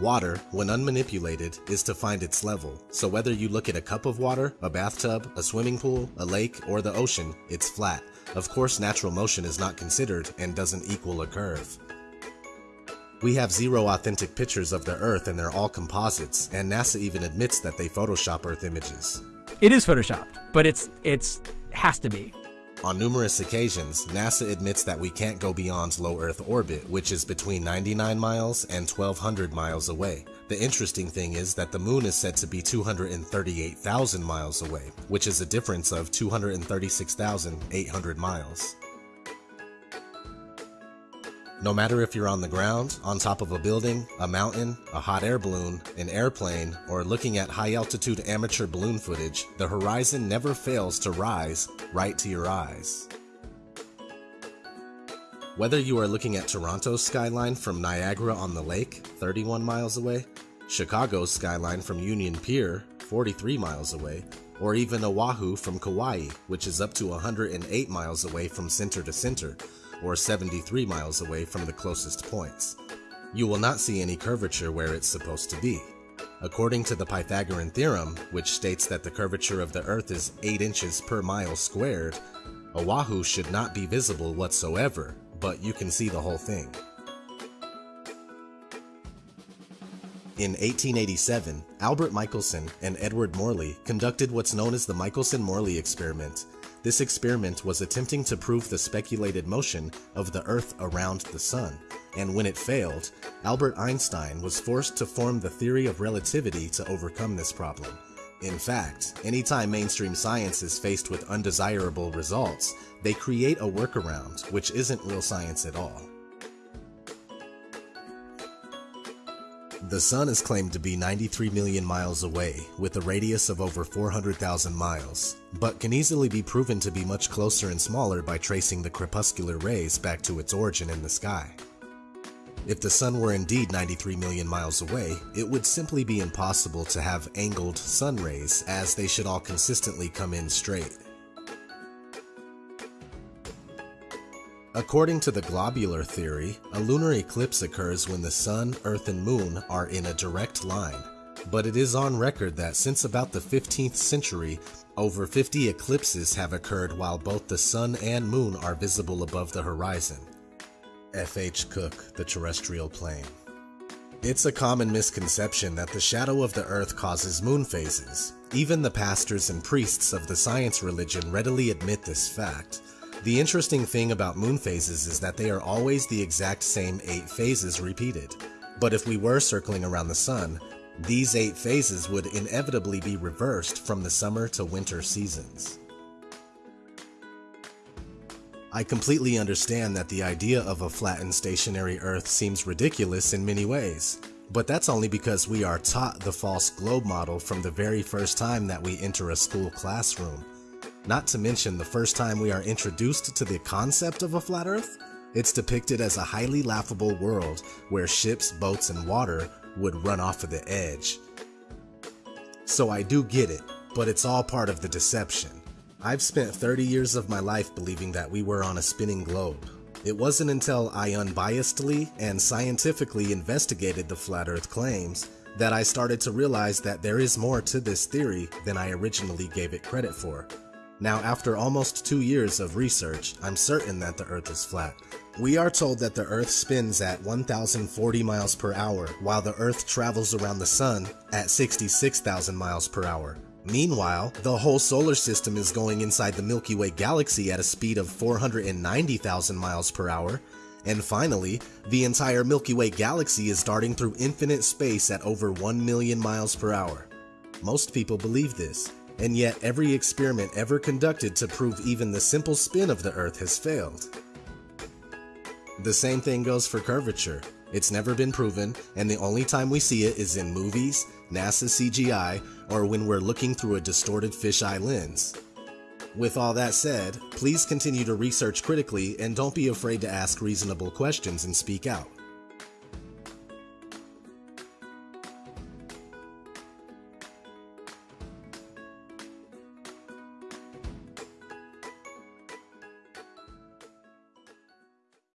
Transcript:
Water, when unmanipulated, is to find its level, so whether you look at a cup of water, a bathtub, a swimming pool, a lake, or the ocean, it's flat. Of course natural motion is not considered and doesn't equal a curve. We have zero authentic pictures of the Earth and they're all composites, and NASA even admits that they Photoshop Earth images. It is photoshopped, but it's it's has to be. On numerous occasions, NASA admits that we can't go beyond low Earth orbit, which is between 99 miles and 1200 miles away. The interesting thing is that the moon is said to be 238,000 miles away, which is a difference of 236,800 miles. No matter if you're on the ground, on top of a building, a mountain, a hot air balloon, an airplane, or looking at high altitude amateur balloon footage, the horizon never fails to rise right to your eyes. Whether you are looking at Toronto's skyline from Niagara on the lake, 31 miles away, Chicago's skyline from Union Pier, 43 miles away, or even Oahu from Kauai, which is up to 108 miles away from center to center, or 73 miles away from the closest points. You will not see any curvature where it's supposed to be. According to the Pythagorean theorem, which states that the curvature of the Earth is 8 inches per mile squared, Oahu should not be visible whatsoever, but you can see the whole thing. In 1887, Albert Michelson and Edward Morley conducted what's known as the Michelson-Morley experiment, this experiment was attempting to prove the speculated motion of the Earth around the Sun, and when it failed, Albert Einstein was forced to form the theory of relativity to overcome this problem. In fact, anytime mainstream science is faced with undesirable results, they create a workaround, which isn't real science at all. The Sun is claimed to be 93 million miles away, with a radius of over 400,000 miles, but can easily be proven to be much closer and smaller by tracing the crepuscular rays back to its origin in the sky. If the Sun were indeed 93 million miles away, it would simply be impossible to have angled sun rays as they should all consistently come in straight. According to the globular theory, a lunar eclipse occurs when the Sun, Earth, and Moon are in a direct line. But it is on record that since about the 15th century, over 50 eclipses have occurred while both the Sun and Moon are visible above the horizon. F.H. Cook, The Terrestrial Plane It's a common misconception that the shadow of the Earth causes moon phases. Even the pastors and priests of the science religion readily admit this fact, the interesting thing about moon phases is that they are always the exact same 8 phases repeated. But if we were circling around the sun, these 8 phases would inevitably be reversed from the summer to winter seasons. I completely understand that the idea of a flattened stationary Earth seems ridiculous in many ways, but that's only because we are taught the false globe model from the very first time that we enter a school classroom. Not to mention the first time we are introduced to the concept of a flat earth, it's depicted as a highly laughable world where ships, boats, and water would run off of the edge. So I do get it, but it's all part of the deception. I've spent 30 years of my life believing that we were on a spinning globe. It wasn't until I unbiasedly and scientifically investigated the flat earth claims that I started to realize that there is more to this theory than I originally gave it credit for. Now, after almost two years of research, I'm certain that the Earth is flat. We are told that the Earth spins at 1040 miles per hour, while the Earth travels around the Sun at 66,000 miles per hour. Meanwhile, the whole solar system is going inside the Milky Way galaxy at a speed of 490,000 miles per hour. And finally, the entire Milky Way galaxy is darting through infinite space at over 1 million miles per hour. Most people believe this, and yet every experiment ever conducted to prove even the simple spin of the Earth has failed. The same thing goes for curvature. It's never been proven, and the only time we see it is in movies, NASA CGI, or when we're looking through a distorted fisheye lens. With all that said, please continue to research critically and don't be afraid to ask reasonable questions and speak out.